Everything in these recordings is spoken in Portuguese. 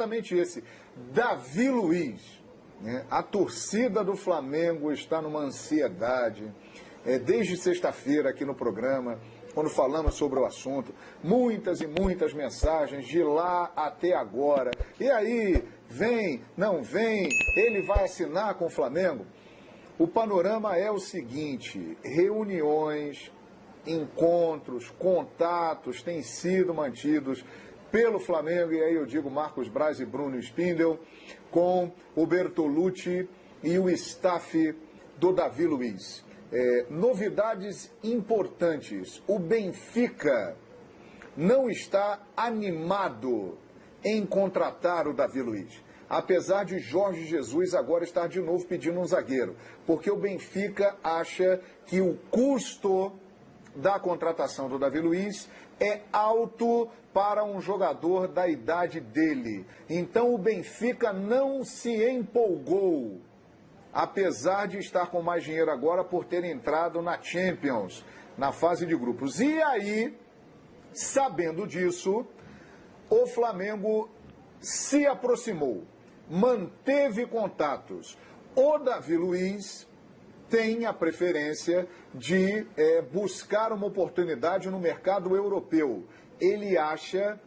exatamente esse. Davi Luiz. Né? A torcida do Flamengo está numa ansiedade. É, desde sexta-feira aqui no programa, quando falamos sobre o assunto, muitas e muitas mensagens de lá até agora. E aí, vem, não vem, ele vai assinar com o Flamengo? O panorama é o seguinte: reuniões, encontros, contatos têm sido mantidos pelo Flamengo, e aí eu digo Marcos Braz e Bruno Spindel, com o Bertolucci e o staff do Davi Luiz. É, novidades importantes. O Benfica não está animado em contratar o Davi Luiz apesar de Jorge Jesus agora estar de novo pedindo um zagueiro, porque o Benfica acha que o custo da contratação do Davi Luiz é alto para um jogador da idade dele. Então o Benfica não se empolgou, apesar de estar com mais dinheiro agora por ter entrado na Champions, na fase de grupos. E aí, sabendo disso, o Flamengo se aproximou manteve contatos. O Davi Luiz tem a preferência de é, buscar uma oportunidade no mercado europeu. Ele acha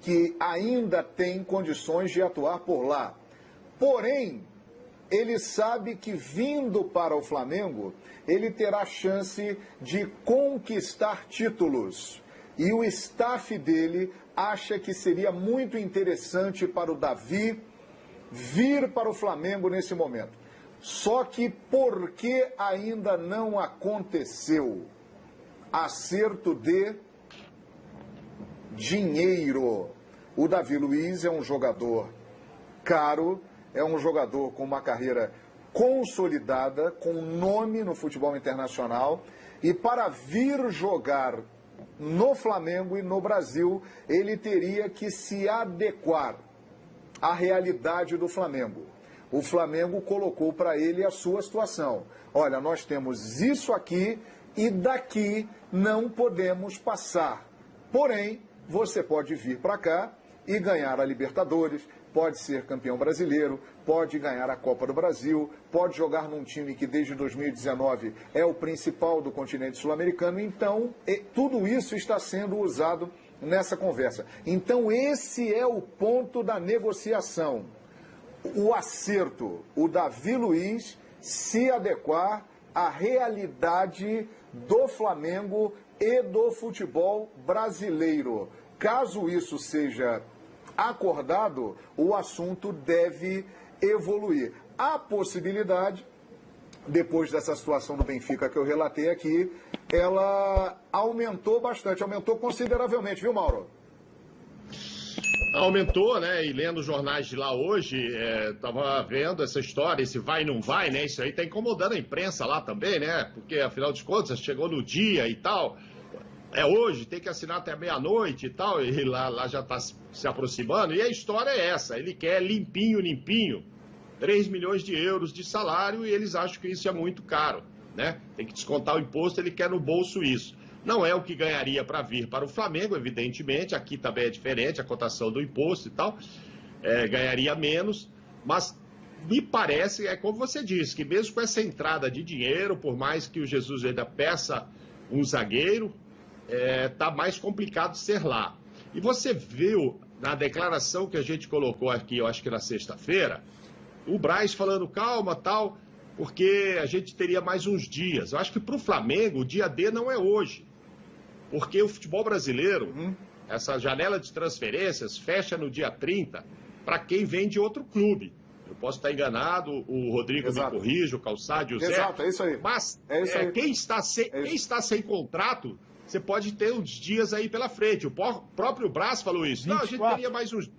que ainda tem condições de atuar por lá. Porém, ele sabe que vindo para o Flamengo, ele terá chance de conquistar títulos. E o staff dele acha que seria muito interessante para o Davi vir para o Flamengo nesse momento. Só que por que ainda não aconteceu? Acerto de dinheiro. O Davi Luiz é um jogador caro, é um jogador com uma carreira consolidada, com nome no futebol internacional, e para vir jogar no Flamengo e no Brasil, ele teria que se adequar a realidade do Flamengo. O Flamengo colocou para ele a sua situação. Olha, nós temos isso aqui e daqui não podemos passar. Porém, você pode vir para cá e ganhar a Libertadores, pode ser campeão brasileiro, pode ganhar a Copa do Brasil, pode jogar num time que desde 2019 é o principal do continente sul-americano. Então, tudo isso está sendo usado nessa conversa. Então, esse é o ponto da negociação. O acerto, o Davi Luiz se adequar à realidade do Flamengo e do futebol brasileiro. Caso isso seja acordado, o assunto deve evoluir. Há possibilidade depois dessa situação do Benfica que eu relatei aqui, ela aumentou bastante, aumentou consideravelmente, viu, Mauro? Aumentou, né? E lendo os jornais de lá hoje, é, vendo essa história, esse vai não vai, né? Isso aí está incomodando a imprensa lá também, né? Porque, afinal de contas, chegou no dia e tal. É hoje, tem que assinar até meia-noite e tal, e lá, lá já está se aproximando. E a história é essa: ele quer limpinho, limpinho 3 milhões de euros de salário e eles acham que isso é muito caro, né? Tem que descontar o imposto, ele quer no bolso isso. Não é o que ganharia para vir para o Flamengo, evidentemente, aqui também é diferente a cotação do imposto e tal, é, ganharia menos, mas me parece, é como você disse, que mesmo com essa entrada de dinheiro, por mais que o Jesus ainda peça um zagueiro, é, tá mais complicado ser lá. E você viu na declaração que a gente colocou aqui, eu acho que na sexta-feira, o Braz falando calma, tal, porque a gente teria mais uns dias. Eu acho que para o Flamengo o dia D não é hoje. Porque o futebol brasileiro, uhum. essa janela de transferências fecha no dia 30 para quem vem de outro clube. Eu posso estar enganado, o Rodrigo Exato. me corrige, o Calçado, o Zé. Exato, é isso aí. Mas é isso é, aí. Quem, está sem, é quem está sem contrato, você pode ter uns dias aí pela frente. O próprio Braz falou isso. 24. Não, a gente teria mais uns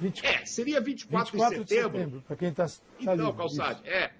24, é, seria 24, 24 de setembro. setembro para quem está. Tá então, Calçade, é.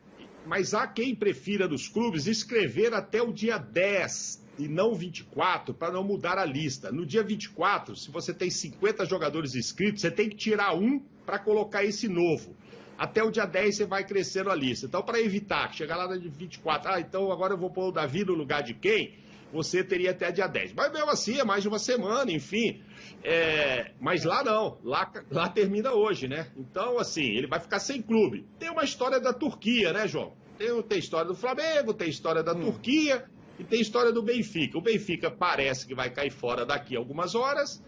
Mas há quem prefira dos clubes escrever até o dia 10 e não 24, para não mudar a lista. No dia 24, se você tem 50 jogadores inscritos, você tem que tirar um para colocar esse novo. Até o dia 10 você vai crescendo a lista. Então, para evitar chegar lá no dia 24, ah, então agora eu vou pôr o Davi no lugar de quem? você teria até dia 10. Mas mesmo assim, é mais de uma semana, enfim. É, mas lá não, lá, lá termina hoje, né? Então, assim, ele vai ficar sem clube. Tem uma história da Turquia, né, João? Tem, tem história do Flamengo, tem história da hum. Turquia e tem história do Benfica. O Benfica parece que vai cair fora daqui a algumas horas.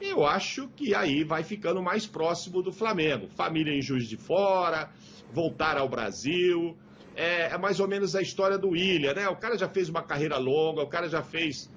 Eu acho que aí vai ficando mais próximo do Flamengo. Família em Juiz de Fora, voltar ao Brasil. É, é mais ou menos a história do William, né? O cara já fez uma carreira longa, o cara já fez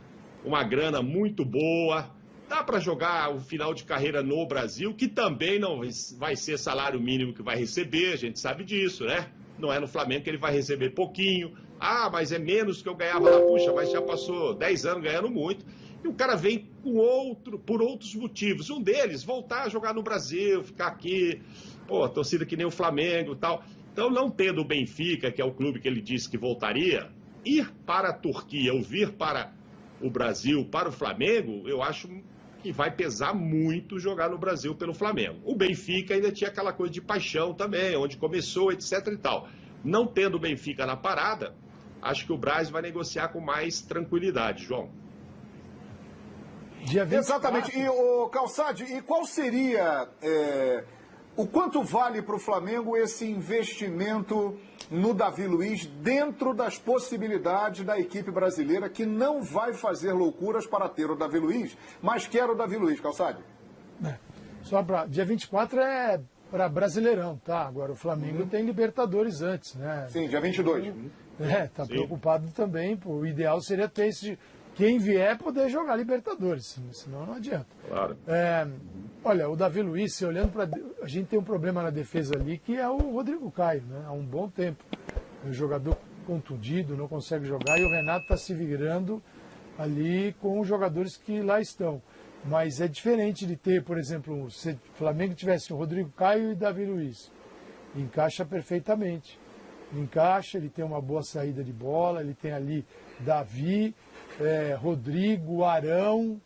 uma grana muito boa. Dá para jogar o final de carreira no Brasil, que também não vai ser salário mínimo que vai receber, a gente sabe disso, né? Não é no Flamengo que ele vai receber pouquinho. Ah, mas é menos que eu ganhava lá. Puxa, mas já passou 10 anos ganhando muito. E o cara vem com outro, por outros motivos. Um deles, voltar a jogar no Brasil, ficar aqui, pô, torcida que nem o Flamengo tal. Então, não tendo o Benfica, que é o clube que ele disse que voltaria, ir para a Turquia ou vir para o Brasil, para o Flamengo, eu acho que vai pesar muito jogar no Brasil pelo Flamengo. O Benfica ainda tinha aquela coisa de paixão também, onde começou, etc e tal. Não tendo o Benfica na parada, acho que o Braz vai negociar com mais tranquilidade, João. Dia 24. Exatamente. E o Calçade, e qual seria é, o quanto vale para o Flamengo esse investimento no Davi Luiz dentro das possibilidades da equipe brasileira que não vai fazer loucuras para ter o Davi Luiz, mas quer o Davi Luiz, Calçade? É. Só para dia 24 é para Brasileirão, tá? Agora o Flamengo uhum. tem Libertadores antes, né? Sim, dia 22. Então, é, tá Sim. preocupado também. Pô, o ideal seria ter esse quem vier poder jogar Libertadores, senão não adianta. Claro. É, olha, o Davi Luiz, olhando para. A gente tem um problema na defesa ali que é o Rodrigo Caio, né? Há um bom tempo. É um jogador contundido, não consegue jogar, e o Renato está se virando ali com os jogadores que lá estão. Mas é diferente de ter, por exemplo, se o Flamengo tivesse o Rodrigo Caio e Davi Luiz. Encaixa perfeitamente. Encaixa, ele tem uma boa saída de bola, ele tem ali Davi, é, Rodrigo, Arão.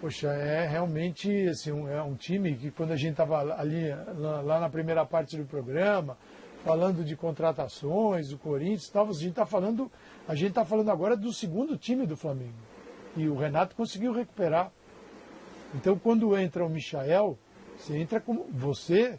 Poxa, é realmente assim, um, é um time que quando a gente estava ali lá, lá, na primeira parte do programa, falando de contratações, do Corinthians, tal, a gente está falando, a gente está falando agora do segundo time do Flamengo. E o Renato conseguiu recuperar. Então quando entra o Michael, você entra como você,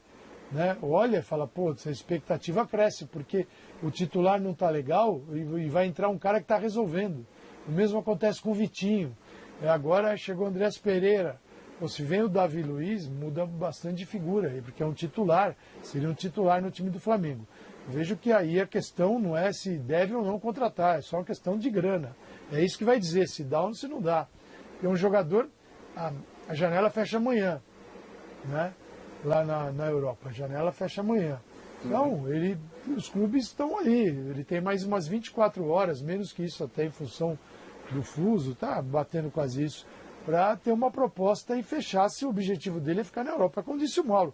né, olha e fala, pô, essa expectativa cresce, porque o titular não está legal e, e vai entrar um cara que está resolvendo. O mesmo acontece com o Vitinho. É, agora chegou o Andrés Pereira. Ou se vem o Davi Luiz, muda bastante de figura porque é um titular, seria um titular no time do Flamengo. vejo que aí a questão não é se deve ou não contratar, é só uma questão de grana. É isso que vai dizer se dá ou se não dá. E um jogador, a, a janela fecha amanhã, né? Lá na, na Europa, a janela fecha amanhã. Então, ele, os clubes estão ali, ele tem mais umas 24 horas, menos que isso até em função do fuso, tá batendo quase isso, para ter uma proposta e fechar se o objetivo dele é ficar na Europa. Como disse o Mauro,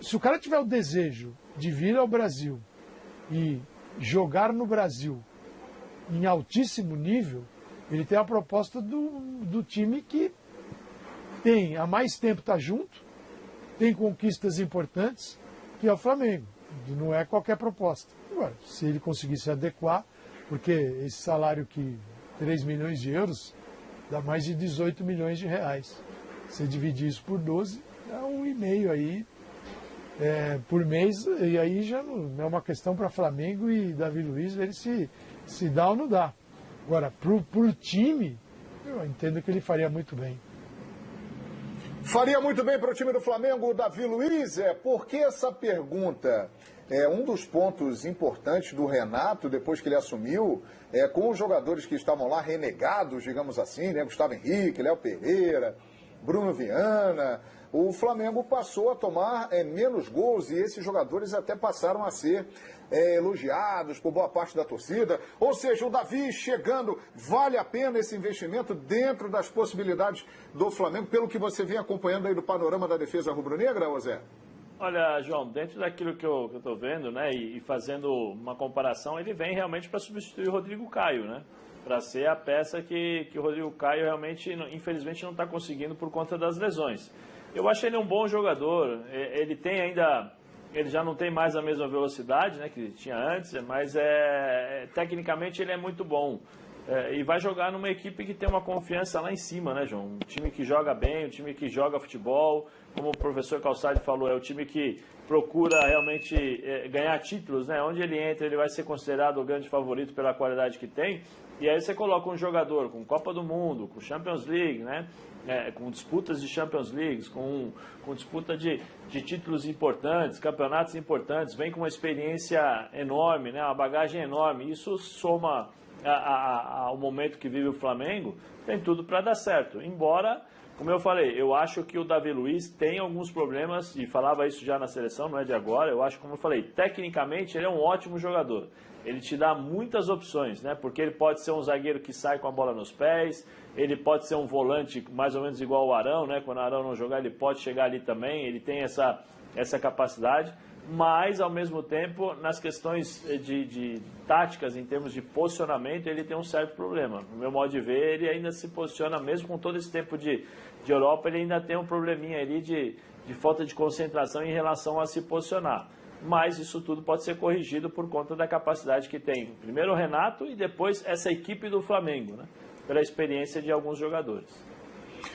se o cara tiver o desejo de vir ao Brasil e jogar no Brasil em altíssimo nível, ele tem a proposta do, do time que tem há mais tempo está junto, tem conquistas importantes, que é o Flamengo. Não é qualquer proposta. Agora, se ele conseguir se adequar, porque esse salário que 3 milhões de euros dá mais de 18 milhões de reais. Você dividir isso por 12, dá um e meio aí é, por mês, e aí já não é uma questão para Flamengo e Davi Luiz ver se, se dá ou não dá. Agora, para o time, eu entendo que ele faria muito bem. Faria muito bem para o time do Flamengo, Davi Luiz? É, por que essa pergunta? É, um dos pontos importantes do Renato, depois que ele assumiu, é, com os jogadores que estavam lá renegados, digamos assim, né? Gustavo Henrique, Léo Pereira, Bruno Viana, o Flamengo passou a tomar é, menos gols e esses jogadores até passaram a ser é, elogiados por boa parte da torcida. Ou seja, o Davi chegando, vale a pena esse investimento dentro das possibilidades do Flamengo, pelo que você vem acompanhando aí do panorama da defesa rubro-negra, José? Olha, João, dentro daquilo que eu estou vendo, né, e, e, fazendo uma comparação, ele vem realmente para substituir o Rodrigo Caio, né? Para ser a peça que, que o Rodrigo Caio realmente, infelizmente, não está conseguindo por conta das lesões. Eu acho ele um bom jogador, ele tem ainda ele já não tem mais a mesma velocidade né, que tinha antes, mas é, tecnicamente ele é muito bom. É, e vai jogar numa equipe que tem uma confiança lá em cima, né, João? Um time que joga bem, um time que joga futebol, como o professor Calçade falou, é o time que procura realmente é, ganhar títulos, né? Onde ele entra, ele vai ser considerado o grande favorito pela qualidade que tem. E aí você coloca um jogador com Copa do Mundo, com Champions League, né? É, com disputas de Champions League, com, com disputa de, de títulos importantes, campeonatos importantes, vem com uma experiência enorme, né? uma bagagem enorme. Isso soma ao momento que vive o Flamengo, tem tudo para dar certo. Embora, como eu falei, eu acho que o Davi Luiz tem alguns problemas, e falava isso já na seleção, não é de agora, eu acho, como eu falei, tecnicamente ele é um ótimo jogador. Ele te dá muitas opções, né? Porque ele pode ser um zagueiro que sai com a bola nos pés, ele pode ser um volante mais ou menos igual ao Arão, né? Quando o Arão não jogar, ele pode chegar ali também, ele tem essa, essa capacidade mas ao mesmo tempo nas questões de, de, táticas, em termos de posicionamento, ele tem um certo problema. No meu modo de ver, ele ainda se posiciona, mesmo com todo esse tempo de, de Europa, ele ainda tem um probleminha ali de, de falta de concentração em relação a se posicionar. Mas isso tudo pode ser corrigido por conta da capacidade que tem primeiro o Renato e depois essa equipe do Flamengo, né? pela experiência de alguns jogadores.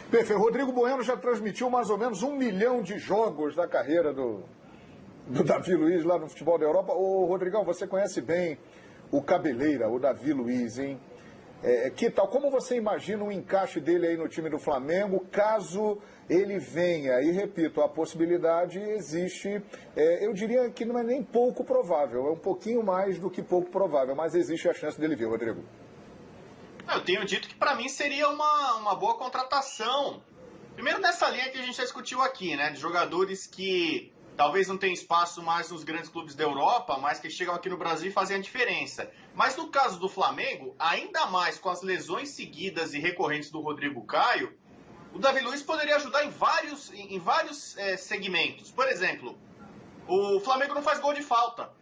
Perfeito. Rodrigo Bueno já transmitiu mais ou menos um milhão de jogos da carreira do, do Davi Luiz lá no futebol da Europa. Ô, Rodrigão, você conhece bem o Cabeleira, o Davi Luiz, hein? É, que tal? Como você imagina o encaixe dele aí no time do Flamengo, caso ele venha? E repito, a possibilidade existe, é, eu diria que não é nem pouco provável, é um pouquinho mais do que pouco provável, mas existe a chance dele vir, Rodrigo. Eu tenho dito que para mim seria uma, uma boa contratação. Primeiro nessa linha que a gente já discutiu aqui, né? De jogadores que talvez não tenha espaço mais nos grandes clubes da Europa, mas que chegam aqui no Brasil e fazem a diferença. Mas no caso do Flamengo, ainda mais com as lesões seguidas e recorrentes do Rodrigo Caio, o Davi Luiz poderia ajudar em vários, em vários é, segmentos. Por exemplo, o Flamengo não faz gol de falta.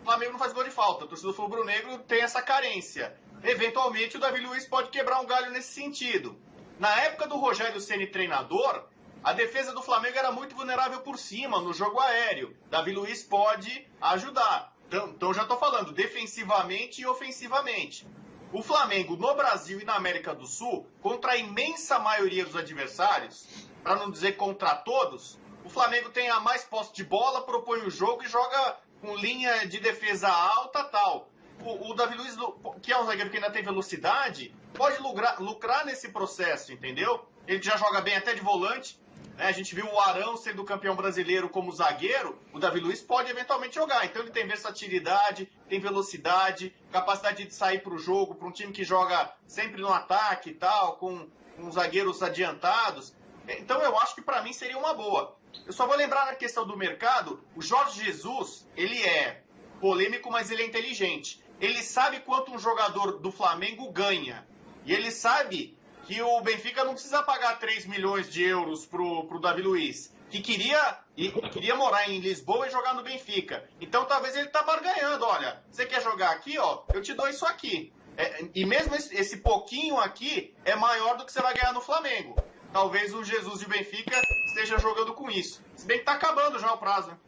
O Flamengo não faz gol de falta. O torcedor rubro-negro tem essa carência. Eventualmente, o Davi Luiz pode quebrar um galho nesse sentido. Na época do Rogério Ceni treinador, a defesa do Flamengo era muito vulnerável por cima, no jogo aéreo. Davi Luiz pode ajudar. Então, então já estou falando, defensivamente e ofensivamente. O Flamengo no Brasil e na América do Sul, contra a imensa maioria dos adversários, para não dizer contra todos, o Flamengo tem a mais posse de bola, propõe o jogo e joga com linha de defesa alta tal. O, o Davi Luiz, que é um zagueiro que ainda tem velocidade, pode lucrar, lucrar nesse processo, entendeu? Ele já joga bem até de volante? A gente viu o Arão sendo campeão brasileiro como zagueiro, o Davi Luiz pode eventualmente jogar. Então ele tem versatilidade, tem velocidade, capacidade de sair para o jogo, para um time que joga sempre no ataque e tal, com, com zagueiros adiantados. Então eu acho que para mim seria uma boa. Eu só vou lembrar na questão do mercado, o Jorge Jesus, ele é polêmico, mas ele é inteligente. Ele sabe quanto um jogador do Flamengo ganha. E ele sabe que o Benfica não precisa pagar 3 milhões de euros pro, pro Davi Luiz, que queria, e, queria morar em Lisboa e jogar no Benfica. Então talvez ele tá barganhando, olha, você quer jogar aqui, ó, eu te dou isso aqui. É, e mesmo esse, esse, pouquinho aqui é maior do que você vai ganhar no Flamengo. Talvez o Jesus de Benfica esteja jogando com isso. Se bem que tá acabando já o prazo, né?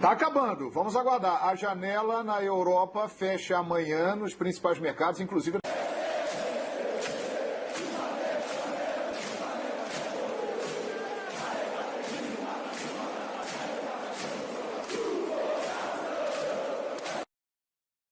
Tá acabando. Vamos aguardar. A janela na Europa fecha amanhã nos principais mercados, inclusive.